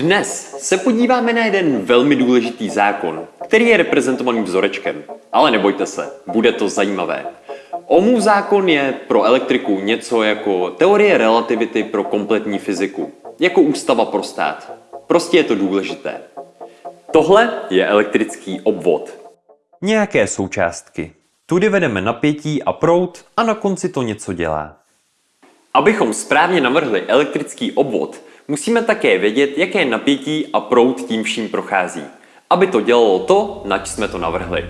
Dnes se podíváme na jeden velmi důležitý zákon, který je reprezentovaný vzorečkem. Ale nebojte se, bude to zajímavé. Ohmův zákon je pro elektriku něco jako teorie relativity pro kompletní fyziku, jako ústava pro stát. Prostě je to důležité. Tohle je elektrický obvod. Nějaké součástky. Tudy vedeme napětí a proud a na konci to něco dělá. Abychom správně navrhli elektrický obvod, musíme také vědět, jaké napětí a proud tím vším prochází, aby to dělalo to, nač jsme to navrhli.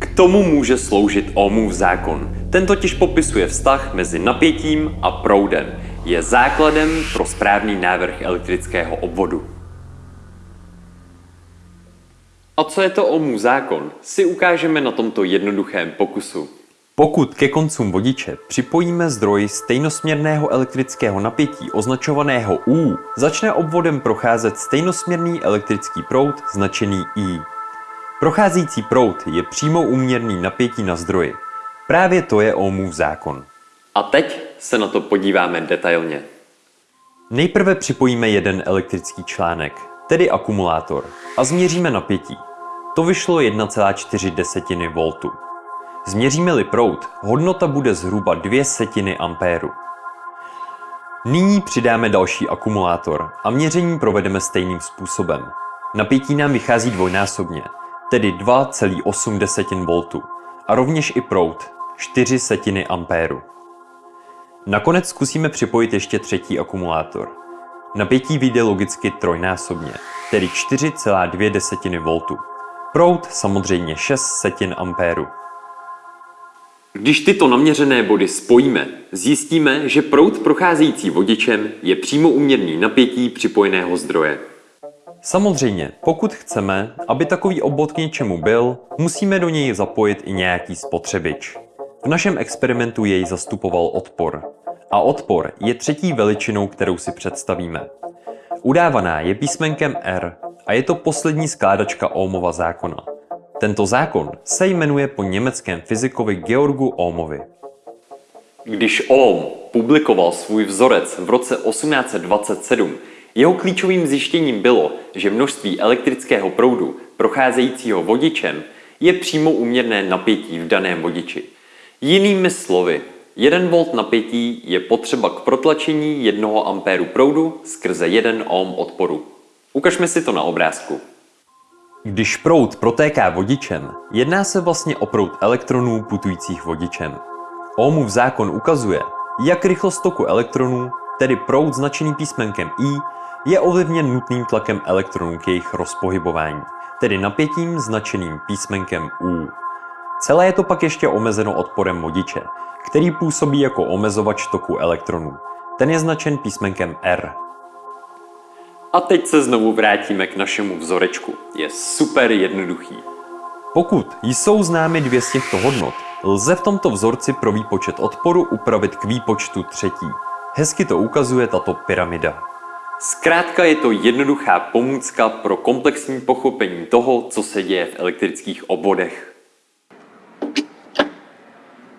K tomu může sloužit Ohmův zákon. Ten totiž popisuje vztah mezi napětím a proudem. Je základem pro správný návrh elektrického obvodu. A co je to Ohmův zákon, si ukážeme na tomto jednoduchém pokusu. Pokud ke koncům vodiče připojíme zdroj stejnosměrného elektrického napětí označovaného U, začne obvodem procházet stejnosměrný elektrický proud značený I. Procházející proud je přímo úměrný napětí na zdroji. Právě to je Ohmův zákon. A teď se na to podíváme detailně. Nejprve připojíme jeden elektrický článek, tedy akumulátor, a změříme napětí. To vyšlo 1,4 V. Změříme-li proud, hodnota bude zhruba 2 setiny ampéru. Nyní přidáme další akumulátor a měření provedeme stejným způsobem. Napětí nám vychází dvojnásobně, tedy 2,8 V a rovněž i proud 4 setiny ampéru. Nakonec zkusíme připojit ještě třetí akumulátor. Napětí vyjde logicky trojnásobně, tedy 4,2 V. Proud samozřejmě 6 setin ampéru. Když tyto naměřené body spojíme, zjistíme, že proud procházející vodičem je přímo uměrný napětí připojeného zdroje. Samozřejmě, pokud chceme, aby takový obvod k něčemu byl, musíme do něj zapojit i nějaký spotřebič. V našem experimentu jej zastupoval odpor. A odpor je třetí veličinou, kterou si představíme. Udávaná je písmenkem R a je to poslední skládačka Ohmova zákona. Tento zákon se jmenuje po německém fyzikovi Georgu Ohmovi. Když Ohm publikoval svůj vzorec v roce 1827, jeho klíčovým zjištěním bylo, že množství elektrického proudu procházejícího vodičem je přímo úměrné napětí v daném vodiči. Jinými slovy, 1 V napětí je potřeba k protlačení 1 A proudu skrze 1 ohm odporu. Ukažme si to na obrázku. Když proud protéká vodičem, jedná se vlastně o proud elektronů putujících vodičem. Ohmův zákon ukazuje, jak rychlost toku elektronů, tedy proud značený písmenkem I, je ovlivněn nutným tlakem elektronů k jejich rozpohybování, tedy napětím značeným písmenkem U. Celé je to pak ještě omezeno odporem vodiče, který působí jako omezovač toku elektronů. Ten je značen písmenkem R. A teď se znovu vrátíme k našemu vzorečku. Je super jednoduchý. Pokud jsou známy dvě z těchto hodnot, lze v tomto vzorci pro výpočet odporu upravit k výpočtu třetí. Hezky to ukazuje tato pyramida. Zkrátka je to jednoduchá pomůcka pro komplexní pochopení toho, co se děje v elektrických obvodech.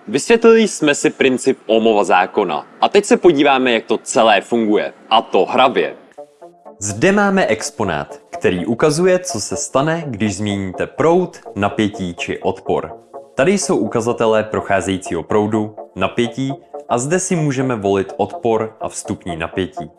Vysvětlili jsme si princip Ohmova zákona a teď se podíváme, jak to celé funguje. A to hravě. Zde máme exponát, který ukazuje, co se stane, když změníte proud, napětí či odpor. Tady jsou ukazatelé procházejícího proudu, napětí a zde si můžeme volit odpor a vstupní napětí.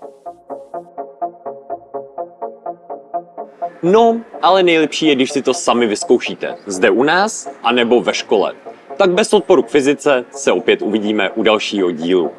No, ale nejlepší je, když si to sami vyzkoušíte. Zde u nás, anebo ve škole. Tak bez odporu k fyzice se opět uvidíme u dalšího dílu.